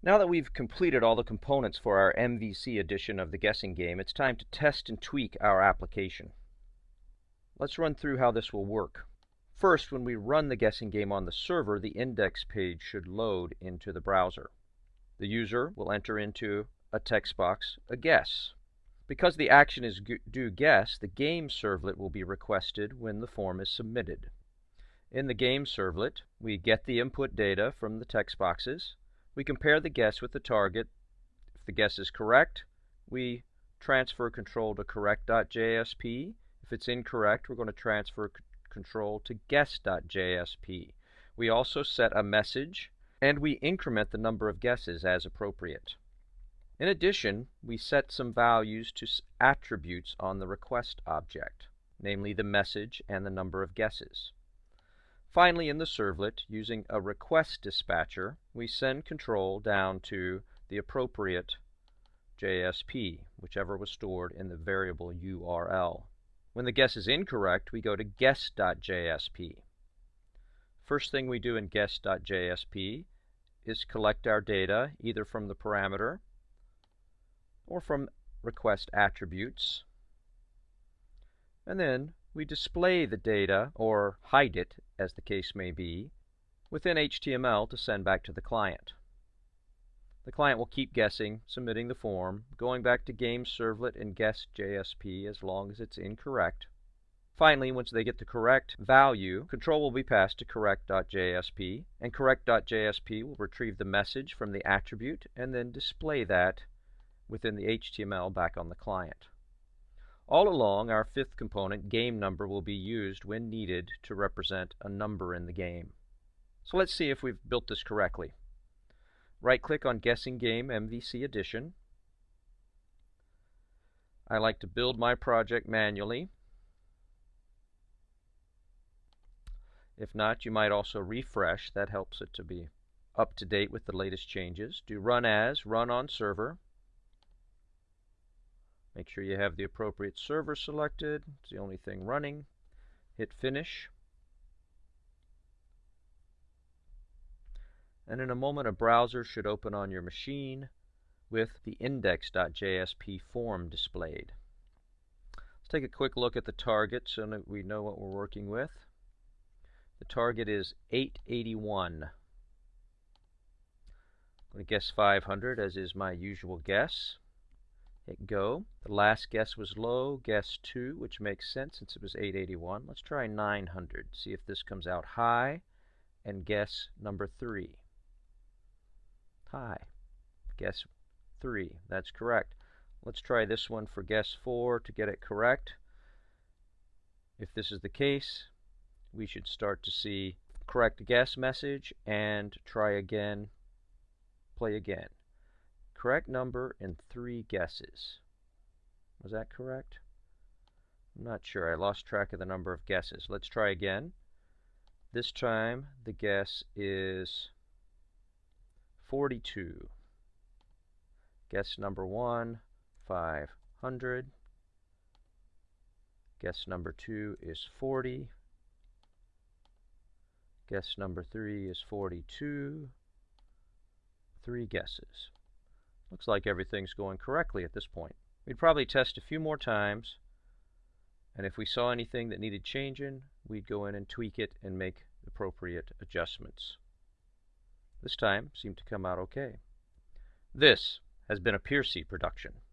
Now that we've completed all the components for our MVC edition of the guessing game, it's time to test and tweak our application. Let's run through how this will work. First, when we run the guessing game on the server, the index page should load into the browser. The user will enter into a text box a guess. Because the action is do guess, the game servlet will be requested when the form is submitted. In the game servlet, we get the input data from the text boxes, we compare the guess with the target. If the guess is correct, we transfer control to correct.jsp. If it's incorrect, we're going to transfer control to guess.jsp. We also set a message and we increment the number of guesses as appropriate. In addition, we set some values to attributes on the request object, namely the message and the number of guesses. Finally, in the servlet, using a request dispatcher, we send control down to the appropriate JSP, whichever was stored in the variable URL. When the guess is incorrect, we go to guess.jsp. First thing we do in guess.jsp is collect our data either from the parameter or from request attributes. And then we display the data, or hide it, as the case may be, within HTML to send back to the client. The client will keep guessing, submitting the form, going back to game servlet and guess JSP as long as it's incorrect. Finally, once they get the correct value, control will be passed to correct.jsp, and correct.jsp will retrieve the message from the attribute and then display that within the HTML back on the client. All along, our fifth component, game number, will be used when needed to represent a number in the game. So let's see if we've built this correctly. Right-click on Guessing Game MVC Edition. I like to build my project manually. If not, you might also refresh. That helps it to be up to date with the latest changes. Do Run As, Run on Server. Make sure you have the appropriate server selected. It's the only thing running. Hit Finish. And in a moment, a browser should open on your machine with the index.jsp form displayed. Let's take a quick look at the target so that we know what we're working with. The target is 881. I'm going to guess 500 as is my usual guess. Hit go. The last guess was low, guess 2, which makes sense since it was 881. Let's try 900, see if this comes out high, and guess number 3. High. Guess 3. That's correct. Let's try this one for guess 4 to get it correct. If this is the case, we should start to see correct guess message and try again, play again. Correct number in three guesses. Was that correct? I'm not sure. I lost track of the number of guesses. Let's try again. This time the guess is 42. Guess number 1, 500. Guess number 2 is 40. Guess number 3 is 42. Three guesses. Looks like everything's going correctly at this point. We'd probably test a few more times, and if we saw anything that needed changing, we'd go in and tweak it and make appropriate adjustments. This time seemed to come out okay. This has been a Piercy production.